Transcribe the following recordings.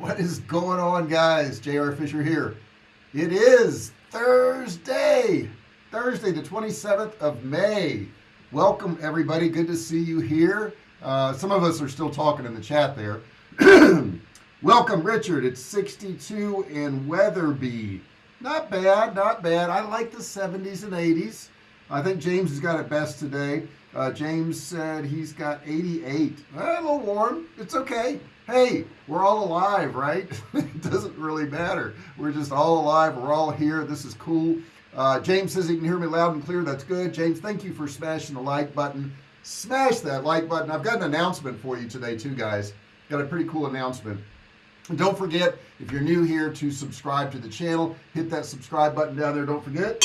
what is going on guys? JR Fisher here. It is Thursday Thursday the 27th of May. Welcome everybody. Good to see you here. Uh, some of us are still talking in the chat there. Welcome Richard. It's 62 in Wetherby. Not bad not bad. I like the 70s and 80s I think James has got it best today. Uh, James said he's got 88 a little warm. It's okay hey we're all alive right? It doesn't really matter. We're just all alive. We're all here. This is cool. Uh, James says he can hear me loud and clear. That's good. James thank you for smashing the like button. Smash that like button. I've got an announcement for you today too guys. Got a pretty cool announcement. And don't forget if you're new here to subscribe to the channel. Hit that subscribe button down there. Don't forget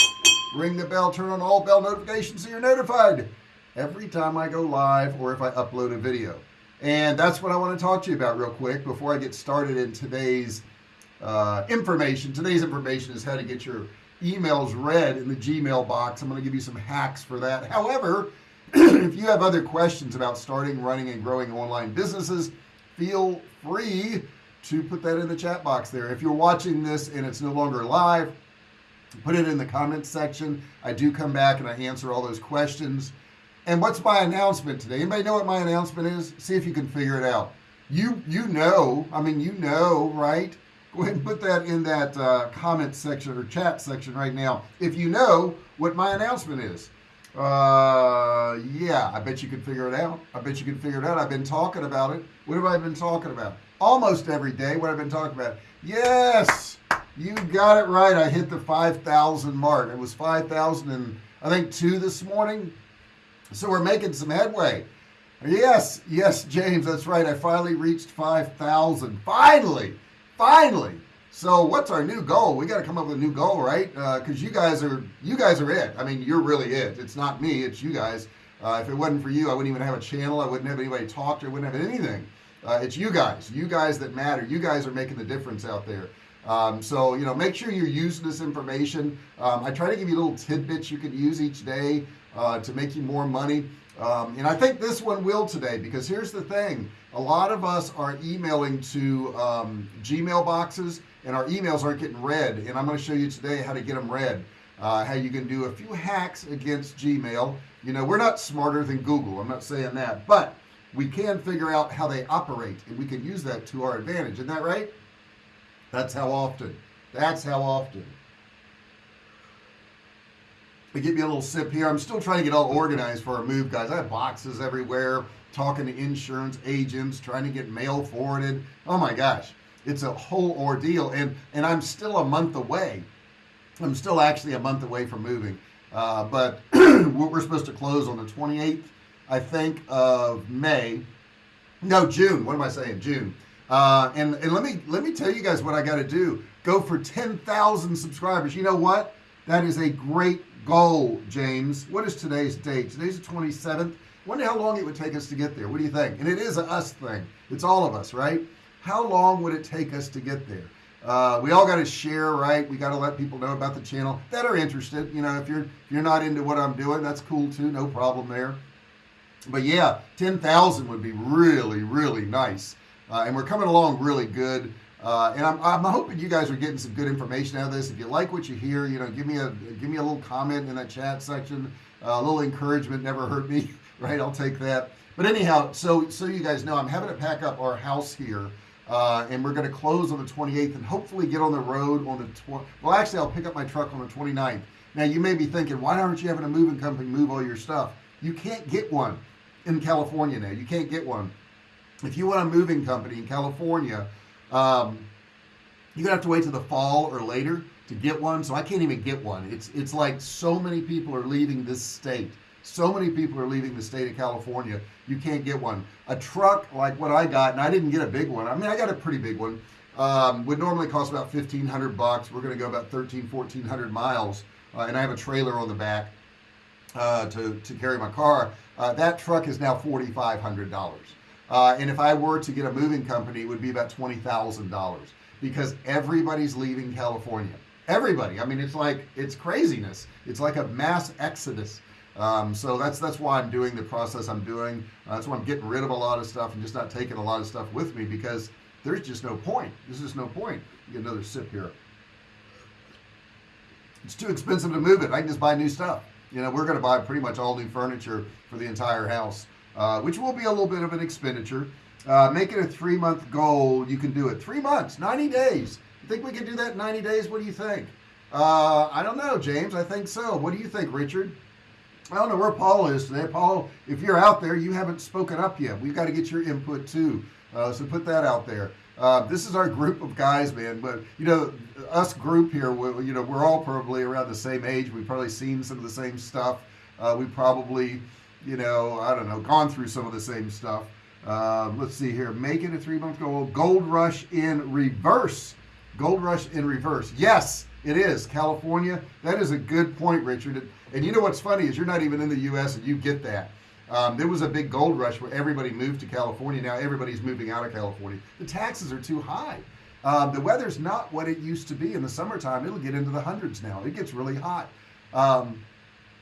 ring the bell turn on all bell notifications so you're notified every time I go live or if I upload a video and that's what I want to talk to you about real quick before I get started in today's uh, information. Today's information is how to get your emails read in the Gmail box. I'm going to give you some hacks for that. However if you have other questions about starting running and growing online businesses feel free to put that in the chat box there. If you're watching this and it's no longer live put it in the comments section. I do come back and I answer all those questions and what's my announcement today? Anybody know what my announcement is? See if you can figure it out. You you know I mean you know right? Go ahead and put that in that uh, comment section or chat section right now. If you know what my announcement is. Uh yeah I bet you can figure it out. I bet you can figure it out. I've been talking about it. What have I been talking about? Almost every day what I've been talking about. Yes you got it right. I hit the 5,000 mark. It was 5,000 and I think two this morning so we're making some headway. Yes yes James that's right. I finally reached 5,000 finally finally. So what's our new goal? We got to come up with a new goal right? Because uh, you guys are you guys are it. I mean you're really it. It's not me it's you guys. Uh, if it wasn't for you I wouldn't even have a channel I wouldn't have anybody talk to I wouldn't have anything. Uh, it's you guys you guys that matter. You guys are making the difference out there. Um, so you know make sure you're using this information. Um, I try to give you little tidbits you can use each day uh, to make you more money. Um, and I think this one will today because here's the thing. A lot of us are emailing to um, Gmail boxes and our emails aren't getting read. And I'm going to show you today how to get them read uh, how you can do a few hacks against Gmail. You know we're not smarter than Google I'm not saying that. But we can figure out how they operate and we can use that to our advantage. Isn't that right? That's how often. That's how often but give me a little sip here. I'm still trying to get all organized for our move guys. I have boxes everywhere talking to insurance agents trying to get mail forwarded. Oh my gosh it's a whole ordeal and and I'm still a month away. I'm still actually a month away from moving. Uh, but we're supposed to close on the 28th I think of May. No June. What am I saying? June. Uh, and and let me let me tell you guys what I got to do. Go for 10,000 subscribers. You know what? That is a great goal James. What is today's date? Today's the 27th wonder how long it would take us to get there. What do you think? And it is a us thing. It's all of us right? How long would it take us to get there? Uh, we all got to share right? We got to let people know about the channel that are interested. You know if you're if you're not into what I'm doing that's cool too. No problem there. But yeah 10,000 would be really really nice. Uh, and we're coming along really good uh, and I'm, I'm hoping you guys are getting some good information out of this. If you like what you hear you know give me a give me a little comment in that chat section. Uh, a little encouragement never hurt me right? I'll take that. But anyhow so so you guys know I'm having to pack up our house here uh, and we're going to close on the 28th and hopefully get on the road on the tw well actually I'll pick up my truck on the 29th now you may be thinking why aren't you having a moving company move all your stuff? You can't get one in California now. You can't get one. If you want a moving company in California um, you're gonna have to wait till the fall or later to get one so I can't even get one. It's it's like so many people are leaving this state. So many people are leaving the state of California you can't get one. A truck like what I got and I didn't get a big one. I mean I got a pretty big one. Um, would normally cost about 1500 bucks. We're gonna go about 13 1400 miles uh, and I have a trailer on the back uh, to, to carry my car. Uh, that truck is now $4,500 uh, and if I were to get a moving company it would be about $20,000 because everybody's leaving California. Everybody. I mean it's like it's craziness. It's like a mass exodus. Um, so that's that's why I'm doing the process I'm doing. Uh, that's why I'm getting rid of a lot of stuff and just not taking a lot of stuff with me because there's just no point. There's just no point. Get another sip here. It's too expensive to move it. I can just buy new stuff. You know we're gonna buy pretty much all new furniture for the entire house uh, which will be a little bit of an expenditure. Uh, make it a three-month goal you can do it. Three months 90 days. You think we can do that in 90 days? What do you think? Uh, I don't know James I think so. What do you think Richard? I don't know where Paul is today. Paul if you're out there you haven't spoken up yet. We've got to get your input too. Uh, so put that out there. Uh, this is our group of guys man but you know us group here we, you know we're all probably around the same age. We've probably seen some of the same stuff. Uh, we probably you know I don't know gone through some of the same stuff. Uh, let's see here. Make it a three-month goal. Gold rush in reverse. Gold rush in reverse. Yes it is. California that is a good point Richard. And you know what's funny is you're not even in the US and you get that. Um, there was a big gold rush where everybody moved to California. Now everybody's moving out of California. The taxes are too high. Um, the weather's not what it used to be in the summertime. It'll get into the hundreds now. It gets really hot. Um,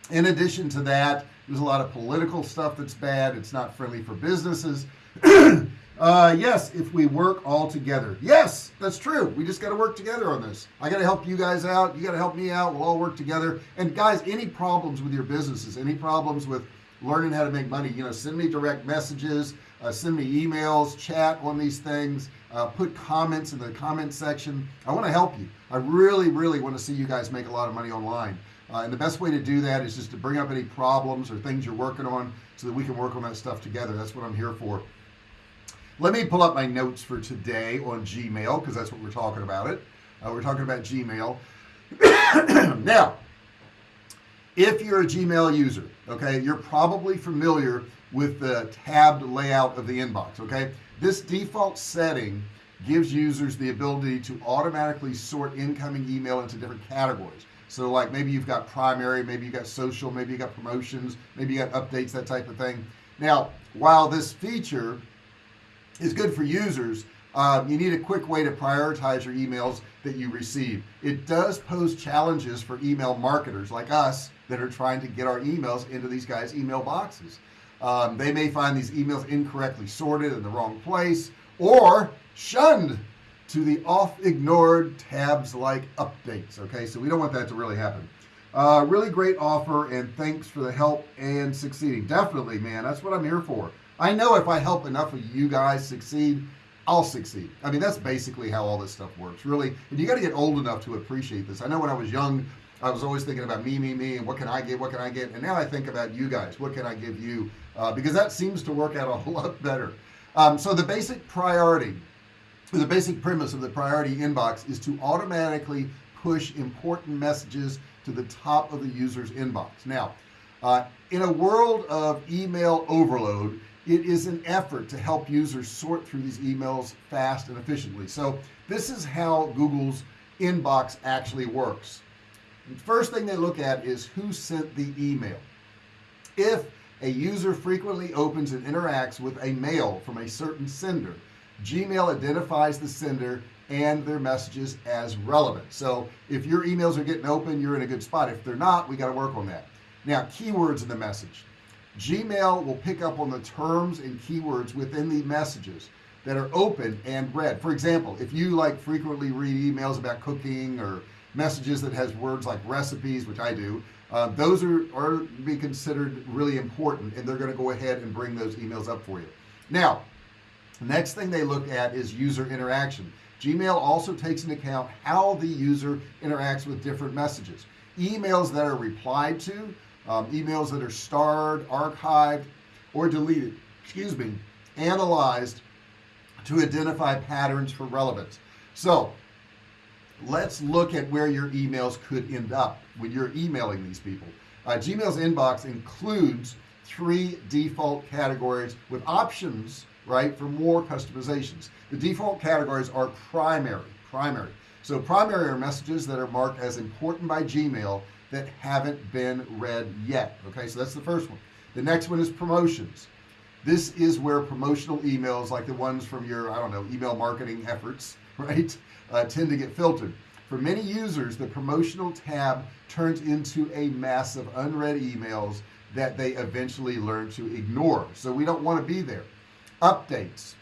in addition to that there's a lot of political stuff that's bad. It's not friendly for businesses. Uh, yes if we work all together. Yes that's true. We just got to work together on this. I got to help you guys out. You got to help me out. We'll all work together. And guys any problems with your businesses any problems with learning how to make money you know send me direct messages uh, send me emails chat on these things uh, put comments in the comment section. I want to help you. I really really want to see you guys make a lot of money online uh, and the best way to do that is just to bring up any problems or things you're working on so that we can work on that stuff together. That's what I'm here for. Let me pull up my notes for today on Gmail because that's what we're talking about it. Uh, we're talking about Gmail. Now if you're a Gmail user okay you're probably familiar with the tabbed layout of the inbox okay? This default setting gives users the ability to automatically sort incoming email into different categories so like maybe you've got primary maybe you got social maybe you got promotions maybe you got updates that type of thing. Now while this feature is good for users um, you need a quick way to prioritize your emails that you receive. It does pose challenges for email marketers like us that are trying to get our emails into these guys email boxes. Um, they may find these emails incorrectly sorted in the wrong place or shunned to the off ignored tabs like updates okay? So we don't want that to really happen. Uh, really great offer and thanks for the help and succeeding. Definitely man that's what I'm here for. I know if I help enough of you guys succeed I'll succeed. I mean that's basically how all this stuff works really. And you got to get old enough to appreciate this. I know when I was young I was always thinking about me me me and what can I get what can I get? And now I think about you guys. What can I give you? Uh, because that seems to work out a lot better. Um, so the basic priority the basic premise of the priority inbox is to automatically push important messages to the top of the user's inbox. Now uh, in a world of email overload it is an effort to help users sort through these emails fast and efficiently. So this is how Google's inbox actually works. First thing they look at is who sent the email. If a user frequently opens and interacts with a mail from a certain sender Gmail identifies the sender and their messages as relevant. So if your emails are getting open you're in a good spot. If they're not we got to work on that. Now keywords in the message. Gmail will pick up on the terms and keywords within the messages that are open and read. For example if you like frequently read emails about cooking or messages that has words like recipes which I do uh, those are, are be considered really important and they're going to go ahead and bring those emails up for you. Now next thing they look at is user interaction. Gmail also takes into account how the user interacts with different messages. Emails that are replied to um, emails that are starred archived or deleted excuse me analyzed to identify patterns for relevance. So let's look at where your emails could end up when you're emailing these people. Uh, Gmail's inbox includes three default categories with options right for more customizations. The default categories are primary primary. So primary are messages that are marked as important by Gmail that haven't been read yet okay? So that's the first one. The next one is promotions. This is where promotional emails like the ones from your I don't know email marketing efforts right uh, tend to get filtered. For many users the promotional tab turns into a mass of unread emails that they eventually learn to ignore. So we don't want to be there updates.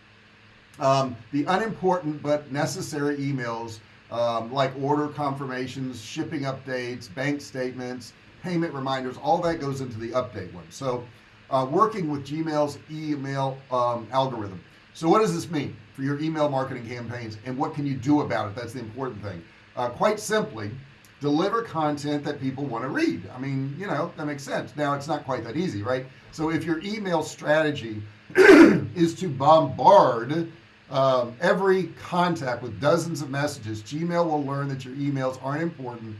Um, the unimportant but necessary emails um, like order confirmations shipping updates bank statements payment reminders all that goes into the update one. So uh, working with Gmail's email um, algorithm. So what does this mean for your email marketing campaigns and what can you do about it? That's the important thing. Uh, quite simply deliver content that people want to read. I mean you know that makes sense. Now it's not quite that easy right? So if your email strategy is to bombard um, every contact with dozens of messages. Gmail will learn that your emails aren't important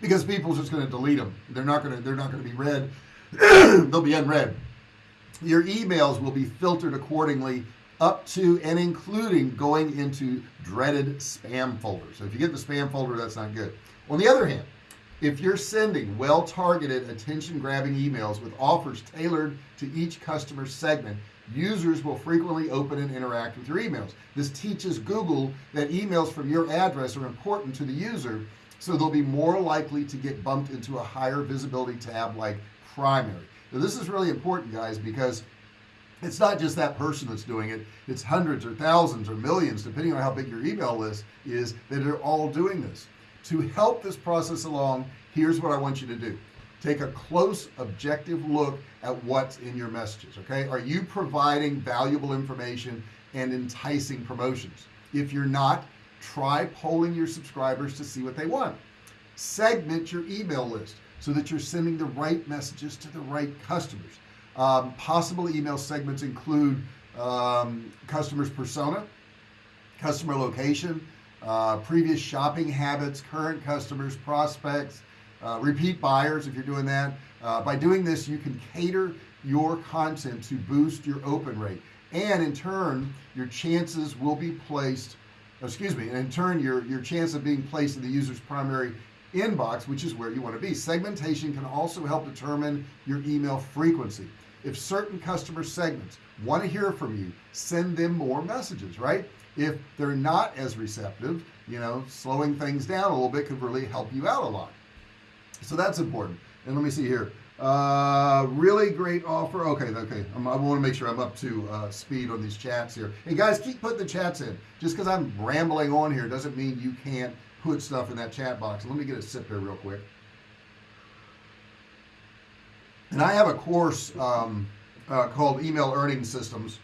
because people are just going to delete them they're not going to they're not going to be read. They'll be unread. Your emails will be filtered accordingly up to and including going into dreaded spam folders. So if you get the spam folder that's not good. On the other hand if you're sending well-targeted attention-grabbing emails with offers tailored to each customer segment users will frequently open and interact with your emails. This teaches Google that emails from your address are important to the user so they'll be more likely to get bumped into a higher visibility tab like primary. Now this is really important guys because it's not just that person that's doing it. It's hundreds or thousands or millions depending on how big your email list is that are all doing this to help this process along here's what I want you to do. Take a close objective look at what's in your messages okay? Are you providing valuable information and enticing promotions? If you're not try polling your subscribers to see what they want. Segment your email list so that you're sending the right messages to the right customers. Um, possible email segments include um, customers persona customer location uh, previous shopping habits current customers prospects uh, repeat buyers if you're doing that. Uh, by doing this you can cater your content to boost your open rate. And in turn your chances will be placed excuse me and in turn your your chance of being placed in the user's primary inbox which is where you want to be. Segmentation can also help determine your email frequency. If certain customer segments want to hear from you send them more messages right if they're not as receptive you know slowing things down a little bit could really help you out a lot. So that's important. And let me see here. Uh really great offer. Okay okay. I'm, i want to make sure I'm up to uh, speed on these chats here. Hey guys keep putting the chats in. Just because I'm rambling on here doesn't mean you can't put stuff in that chat box. Let me get a sip here real quick. And I have a course um, uh, called email earning systems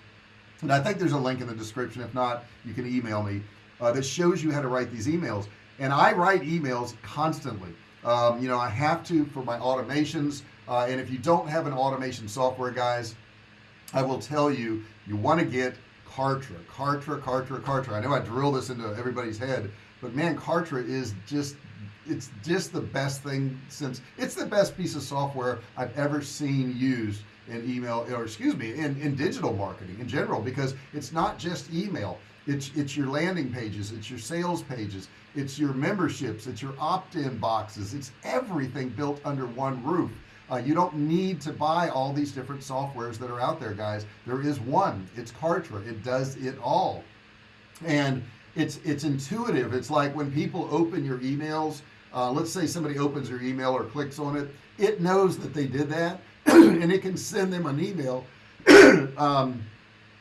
and I think there's a link in the description. If not you can email me uh, that shows you how to write these emails. And I write emails constantly. Um, you know I have to for my automations. Uh, and if you don't have an automation software guys I will tell you you want to get Kartra Kartra Kartra Kartra. I know I drill this into everybody's head but man Kartra is just it's just the best thing since it's the best piece of software I've ever seen used in email or excuse me in, in digital marketing in general because it's not just email. It's it's your landing pages it's your sales pages it's your memberships it's your opt-in boxes it's everything built under one roof. Uh, you don't need to buy all these different softwares that are out there guys. There is one. It's Kartra. It does it all. And it's it's intuitive. It's like when people open your emails uh, let's say somebody opens your email or clicks on it it knows that they did that and it can send them an email um,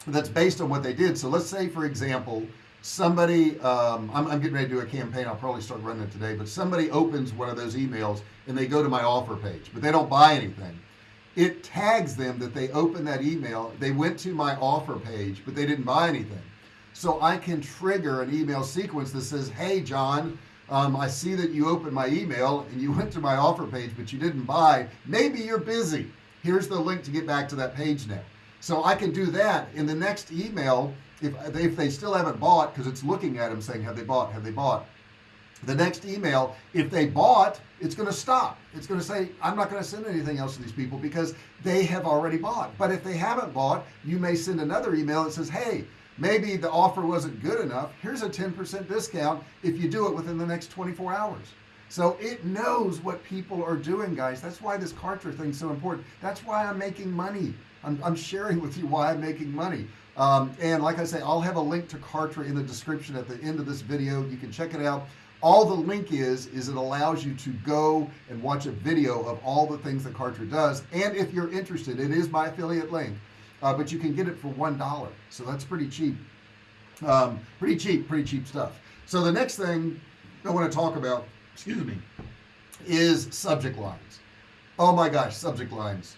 that's based on what they did. So let's say for example somebody um, I'm, I'm, getting ready to do a campaign. I'll probably start running it today but somebody opens one of those emails and they go to my offer page but they don't buy anything. It tags them that they opened that email. They went to my offer page but they didn't buy anything. So I can trigger an email sequence that says hey John um, I see that you opened my email and you went to my offer page but you didn't buy. Maybe you're busy here's the link to get back to that page now so I can do that in the next email if, if they still haven't bought because it's looking at them saying have they bought? Have they bought? The next email if they bought it's going to stop. It's going to say I'm not going to send anything else to these people because they have already bought. But if they haven't bought you may send another email that says hey maybe the offer wasn't good enough. Here's a 10% discount if you do it within the next 24 hours so it knows what people are doing guys. That's why this Kartra thing is so important. That's why I'm making money. I'm, I'm sharing with you why I'm making money. Um, and like I say I'll have a link to Kartra in the description at the end of this video. You can check it out. All the link is is it allows you to go and watch a video of all the things that Kartra does. And if you're interested it is my affiliate link. Uh, but you can get it for one dollar. So that's pretty cheap. Um, pretty cheap pretty cheap stuff. So the next thing I want to talk about excuse me is subject lines. Oh my gosh subject lines.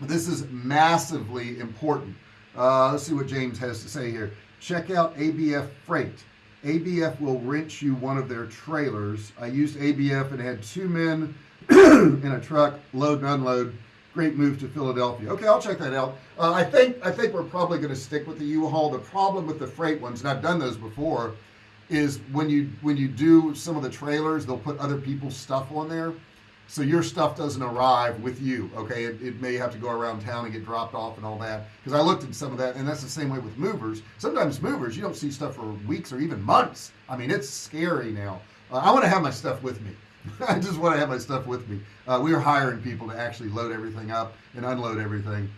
This is massively important. Uh, let's see what James has to say here. Check out ABF freight. ABF will rent you one of their trailers. I used ABF and had two men in a truck load and unload. Great move to Philadelphia. Okay I'll check that out. Uh, I think I think we're probably going to stick with the U-Haul. The problem with the freight ones and I've done those before is when you when you do some of the trailers they'll put other people's stuff on there. So your stuff doesn't arrive with you okay? It, it, may have to go around town and get dropped off and all that. Because I looked at some of that and that's the same way with movers. Sometimes movers you don't see stuff for weeks or even months. I mean it's scary now. Uh, I want to have my stuff with me. I just want to have my stuff with me. Uh, we are hiring people to actually load everything up and unload everything.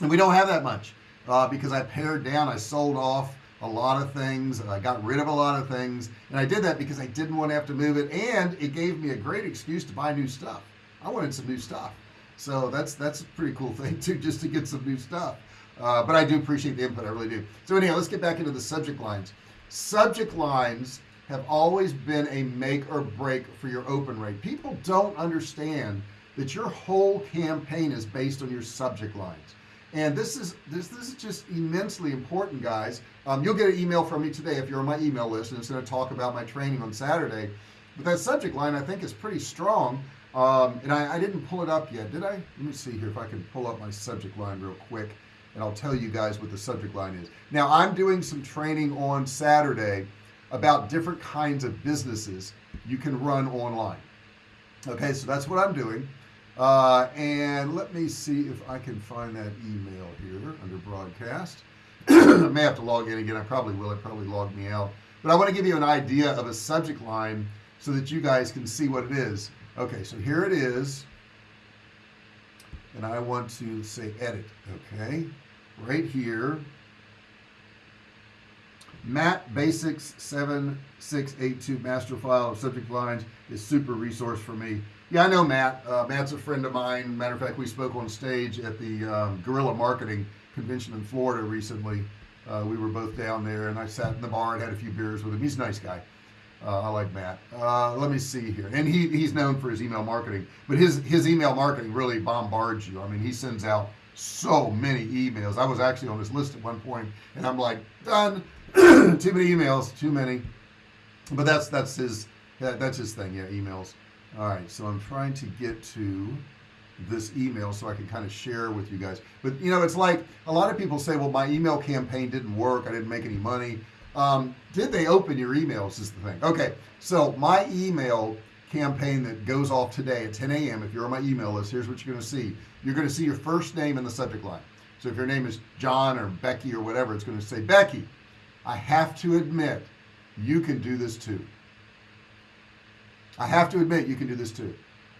And we don't have that much uh, because I pared down I sold off a lot of things I got rid of a lot of things. And I did that because I didn't want to have to move it and it gave me a great excuse to buy new stuff. I wanted some new stuff. So that's that's a pretty cool thing too just to get some new stuff. Uh, but I do appreciate the input I really do. So anyhow let's get back into the subject lines. Subject lines have always been a make or break for your open rate. People don't understand that your whole campaign is based on your subject lines and this is this this is just immensely important guys. Um, you'll get an email from me today if you're on my email list and it's going to talk about my training on Saturday. But that subject line I think is pretty strong. Um, and I, I didn't pull it up yet did I? Let me see here if I can pull up my subject line real quick and I'll tell you guys what the subject line is. Now I'm doing some training on Saturday about different kinds of businesses you can run online. Okay so that's what I'm doing uh, and let me see if I can find that email here under broadcast. I may have to log in again. I probably will. It probably logged me out. But I want to give you an idea of a subject line so that you guys can see what it is. Okay so here it is. And I want to say edit okay? Right here. Matt Bacak's 7682 master file of subject lines is super resource for me yeah I know Matt. Uh, Matt's a friend of mine. Matter of fact we spoke on stage at the um, guerrilla marketing convention in Florida recently. Uh, we were both down there and I sat in the bar and had a few beers with him. He's a nice guy. Uh, I like Matt. Uh, let me see here. And he he's known for his email marketing but his his email marketing really bombards you. I mean he sends out so many emails. I was actually on his list at one point and I'm like done. Too many emails too many. But that's that's his that, that's his thing yeah emails all right so I'm trying to get to this email so I can kind of share with you guys. But you know it's like a lot of people say well my email campaign didn't work I didn't make any money. Um, did they open your emails is the thing. Okay so my email campaign that goes off today at 10 a.m. if you're on my email list here's what you're going to see. You're going to see your first name in the subject line. So if your name is John or Becky or whatever it's going to say Becky I have to admit you can do this too I have to admit you can do this too.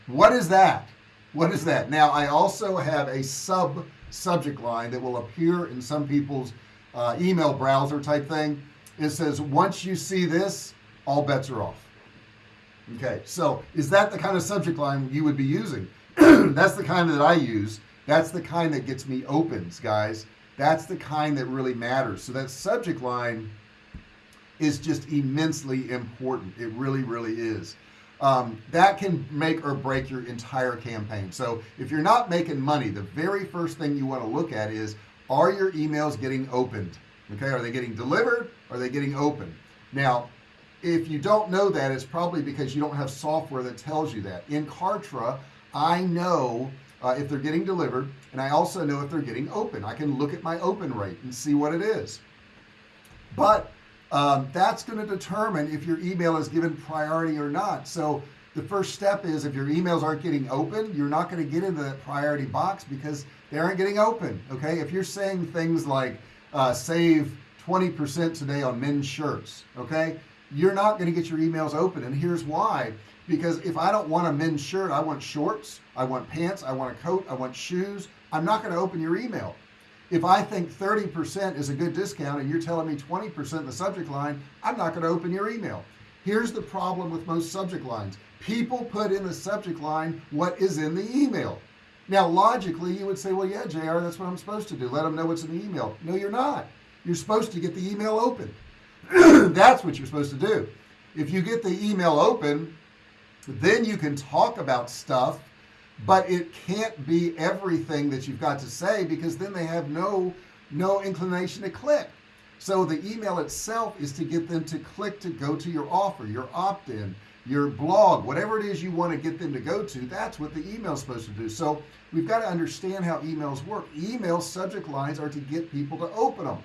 What is that? What is that? Now I also have a sub subject line that will appear in some people's uh, email browser type thing. It says once you see this all bets are off. Okay so is that the kind of subject line you would be using? That's the kind that I use. That's the kind that gets me opens guys. That's the kind that really matters. So that subject line is just immensely important. It really really is um, that can make or break your entire campaign. So if you're not making money the very first thing you want to look at is are your emails getting opened? Okay are they getting delivered? Are they getting open now if you don't know that it's probably because you don't have software that tells you that. In Kartra I know uh, if they're getting delivered and I also know if they're getting open. I can look at my open rate and see what it is. But um, that's going to determine if your email is given priority or not. So the first step is if your emails aren't getting open you're not going to get into that priority box because they aren't getting open okay? If you're saying things like uh, save 20% today on men's shirts okay? You're not going to get your emails open and here's why. Because if I don't want a men's shirt I want shorts I want pants I want a coat I want shoes I'm not going to open your email if I think 30% is a good discount and you're telling me 20% in the subject line I'm not going to open your email. Here's the problem with most subject lines. People put in the subject line what is in the email. Now logically you would say well yeah JR that's what I'm supposed to do. Let them know what's in the email. No you're not. You're supposed to get the email open. That's what you're supposed to do. If you get the email open then you can talk about stuff but it can't be everything that you've got to say because then they have no no inclination to click. So the email itself is to get them to click to go to your offer your opt-in your blog whatever it is you want to get them to go to that's what the email is supposed to do. So we've got to understand how emails work. Email subject lines are to get people to open them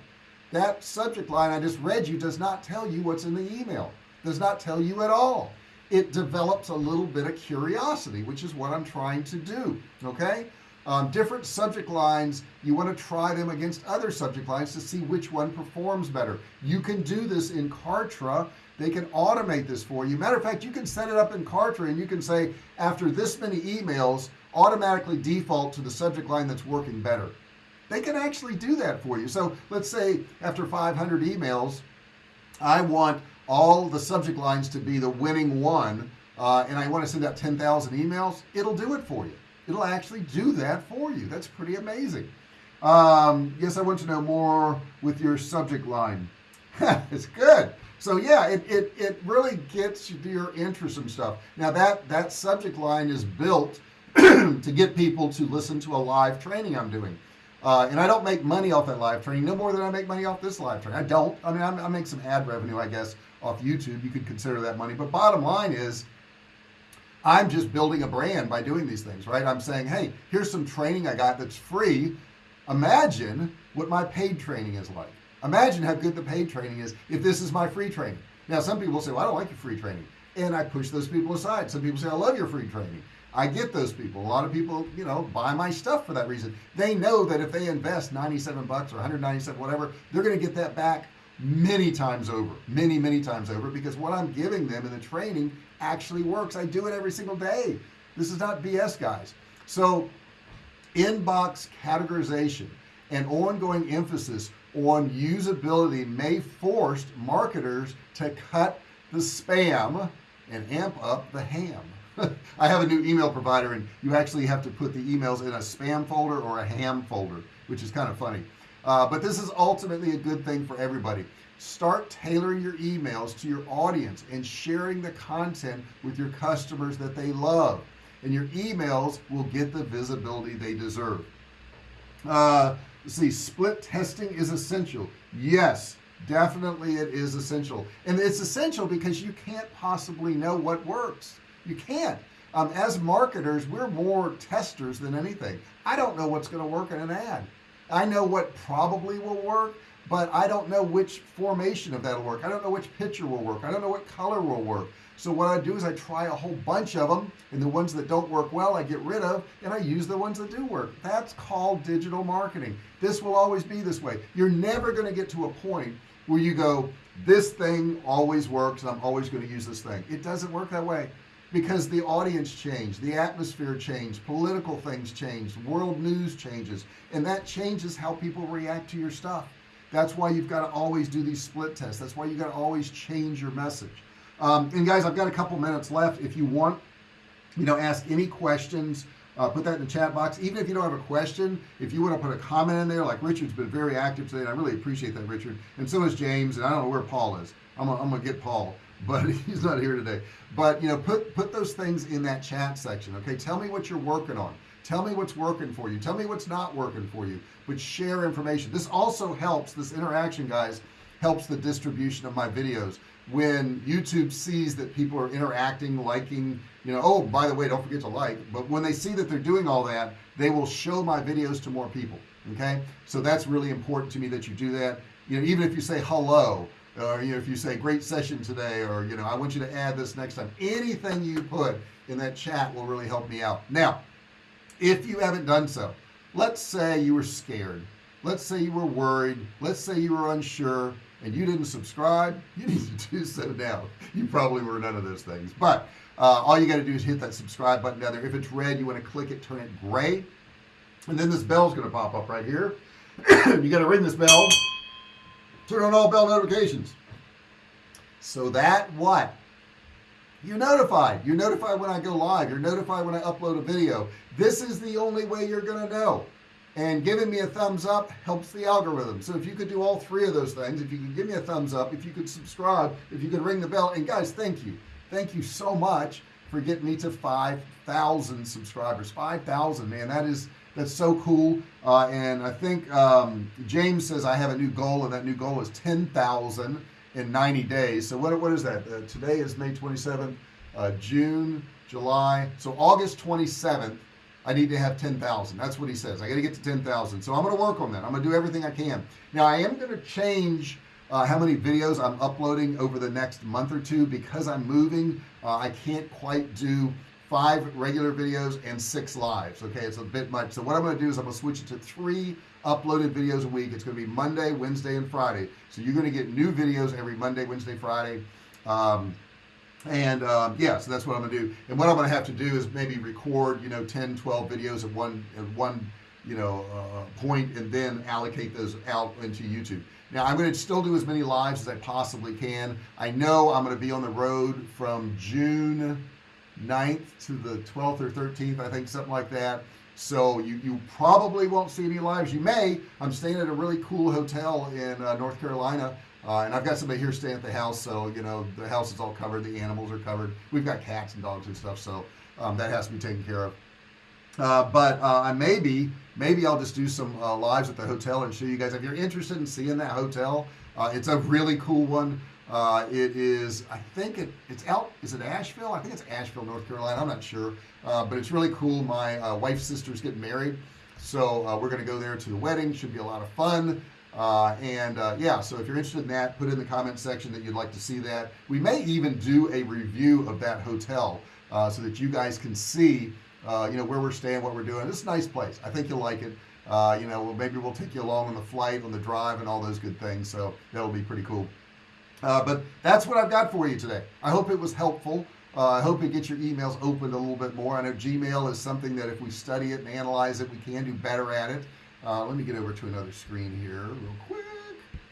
that subject line I just read you does not tell you what's in the email does not tell you at all it develops a little bit of curiosity which is what I'm trying to do okay? Um, different subject lines you want to try them against other subject lines to see which one performs better. You can do this in Kartra. They can automate this for you. Matter of fact you can set it up in Kartra and you can say after this many emails automatically default to the subject line that's working better. They can actually do that for you. So let's say after 500 emails I want all the subject lines to be the winning one uh, and I want to send out 10,000 emails it'll do it for you. It'll actually do that for you. That's pretty amazing. Um, yes I want to know more with your subject line. It's good. So yeah it, it it really gets your interest and stuff. Now that that subject line is built to get people to listen to a live training I'm doing. Uh, and I don't make money off that live training no more than I make money off this live training. I don't I mean I'm, I make some ad revenue I guess off YouTube you could consider that money. But bottom line is I'm just building a brand by doing these things right? I'm saying hey here's some training I got that's free. Imagine what my paid training is like. Imagine how good the paid training is if this is my free training. Now some people say well I don't like your free training. And I push those people aside. Some people say I love your free training. I get those people. A lot of people you know buy my stuff for that reason. They know that if they invest 97 bucks or 197 whatever they're gonna get that back many times over many many times over because what I'm giving them in the training actually works. I do it every single day. This is not BS guys. So inbox categorization and ongoing emphasis on usability may force marketers to cut the spam and amp up the ham. I have a new email provider and you actually have to put the emails in a spam folder or a ham folder which is kind of funny uh, but this is ultimately a good thing for everybody. Start tailoring your emails to your audience and sharing the content with your customers that they love. And your emails will get the visibility they deserve. Uh, see split testing is essential. Yes definitely it is essential. And it's essential because you can't possibly know what works. You can't. Um, as marketers we're more testers than anything. I don't know what's going to work in an ad I know what probably will work but I don't know which formation of that'll work. I don't know which picture will work. I don't know what color will work. So what I do is I try a whole bunch of them and the ones that don't work well I get rid of and I use the ones that do work. That's called digital marketing. This will always be this way. You're never going to get to a point where you go this thing always works and I'm always going to use this thing. It doesn't work that way because the audience changed the atmosphere changed political things changed world news changes and that changes how people react to your stuff. That's why you've got to always do these split tests. That's why you got to always change your message. Um, and guys I've got a couple minutes left. If you want you know ask any questions uh, put that in the chat box. Even if you don't have a question if you want to put a comment in there like Richard's been very active today and I really appreciate that Richard. And so is James and I don't know where Paul is. I'm gonna, I'm gonna get Paul but he's not here today. But you know put put those things in that chat section okay? Tell me what you're working on. Tell me what's working for you. Tell me what's not working for you. But share information. This also helps this interaction guys helps the distribution of my videos. When YouTube sees that people are interacting liking you know oh by the way don't forget to like but when they see that they're doing all that they will show my videos to more people okay? So that's really important to me that you do that. You know even if you say hello or you know if you say great session today or you know I want you to add this next time. Anything you put in that chat will really help me out. Now if you haven't done so let's say you were scared. Let's say you were worried. Let's say you were unsure and you didn't subscribe. You need to do so now. You probably were none of those things. But uh, all you got to do is hit that subscribe button down there. If it's red you want to click it turn it gray. And then this bell is going to pop up right here. You got to ring this bell turn on all bell notifications. So that what? You're notified. You're notified when I go live. You're notified when I upload a video. This is the only way you're gonna know. And giving me a thumbs up helps the algorithm. So if you could do all three of those things if you could give me a thumbs up if you could subscribe if you could ring the bell. And guys thank you. Thank you so much for getting me to 5,000 subscribers. 5,000 man that is that's so cool. Uh, and I think um, James says I have a new goal and that new goal is 10,000 in 90 days. So what, what is that? Uh, today is May 27th uh, June July. So August 27th I need to have 10,000 that's what he says. I got to get to 10,000 so I'm gonna work on that. I'm gonna do everything I can. Now I am gonna change uh, how many videos I'm uploading over the next month or two because I'm moving. Uh, I can't quite do five regular videos and six lives okay? It's a bit much. So what I'm going to do is I'm to switch it to three uploaded videos a week. It's going to be Monday Wednesday and Friday. So you're going to get new videos every Monday Wednesday Friday. Um, and um, yeah so that's what I'm gonna do. And what I'm gonna have to do is maybe record you know 10 12 videos at one at one you know uh, point and then allocate those out into YouTube. Now I'm going to still do as many lives as I possibly can. I know I'm going to be on the road from June 9th to the 12th or 13th I think something like that. So you you probably won't see any lives. You may. I'm staying at a really cool hotel in uh, North Carolina uh, and I've got somebody here staying at the house so you know the house is all covered the animals are covered. We've got cats and dogs and stuff so um, that has to be taken care of. Uh, but uh, I maybe maybe I'll just do some uh, lives at the hotel and show you guys. If you're interested in seeing that hotel uh, it's a really cool one uh, it is I think it it's out is it Asheville? I think it's Asheville North Carolina I'm not sure. Uh, but it's really cool my wife's sister's getting married. So we're gonna go there to the wedding should be a lot of fun. Uh, and uh, yeah so if you're interested in that put in the comment section that you'd like to see that. We may even do a review of that hotel uh, so that you guys can see uh, you know where we're staying what we're doing. It's a nice place. I think you'll like it. Uh, you know maybe we'll take you along on the flight on the drive and all those good things. So that'll be pretty cool uh, but that's what I've got for you today. I hope it was helpful. I hope it gets your emails opened a little bit more. I know Gmail is something that if we study it and analyze it we can do better at it. Uh, let me get over to another screen here real quick.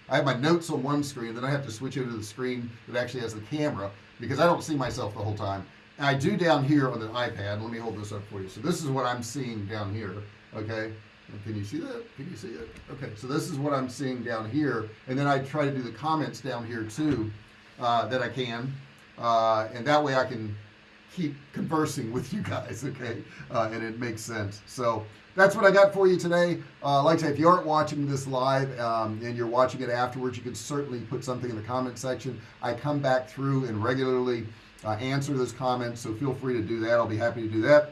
I have my notes on one screen then I have to switch over to the screen that actually has the camera because I don't see myself the whole time. I do down here on the iPad. Let me hold this up for you. So this is what I'm seeing down here okay can you see that? Can you see it? Okay so this is what I'm seeing down here and then I try to do the comments down here too uh, that I can uh, and that way I can keep conversing with you guys okay? Uh, and it makes sense. So that's what I got for you today. Uh, like I say if you aren't watching this live um, and you're watching it afterwards you can certainly put something in the comment section. I come back through and regularly uh, answer those comments so feel free to do that. I'll be happy to do that.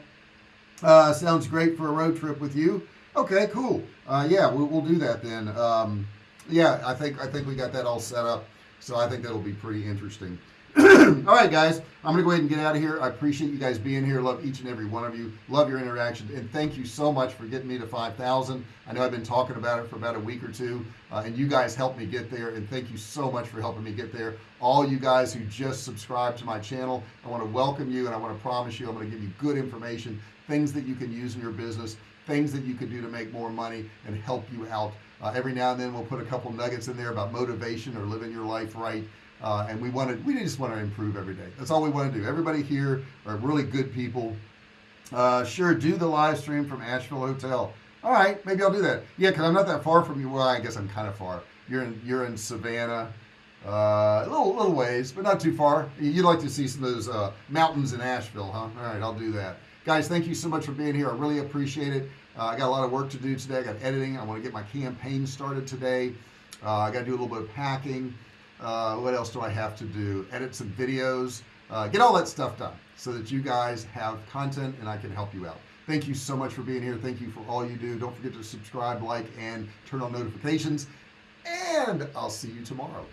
Uh, sounds great for a road trip with you okay cool. Uh, yeah we'll, we'll, do that then. Um, yeah I think I think we got that all set up so I think that'll be pretty interesting. All right guys I'm gonna go ahead and get out of here. I appreciate you guys being here. Love each and every one of you. Love your interaction and thank you so much for getting me to 5,000 I know I've been talking about it for about a week or two uh, and you guys helped me get there and thank you so much for helping me get there. All you guys who just subscribed to my channel I want to welcome you and I want to promise you I'm going to give you good information things that you can use in your business things that you can do to make more money and help you out. Uh, every now and then we'll put a couple nuggets in there about motivation or living your life right. Uh, and we wanted we just want to improve every day. That's all we want to do. Everybody here are really good people. Uh, sure do the live stream from Asheville Hotel. All right maybe I'll do that. Yeah because I'm not that far from you. Well I guess I'm kind of far. You're in you're in Savannah uh, a little little ways but not too far. You'd like to see some of those uh, mountains in Asheville huh? All right I'll do that. Guys thank you so much for being here. I really appreciate it uh, I got a lot of work to do today. I got editing. I want to get my campaign started today. Uh, I got to do a little bit of packing. Uh, what else do I have to do? Edit some videos. Uh, get all that stuff done so that you guys have content and I can help you out. Thank you so much for being here. Thank you for all you do. Don't forget to subscribe like and turn on notifications. And I'll see you tomorrow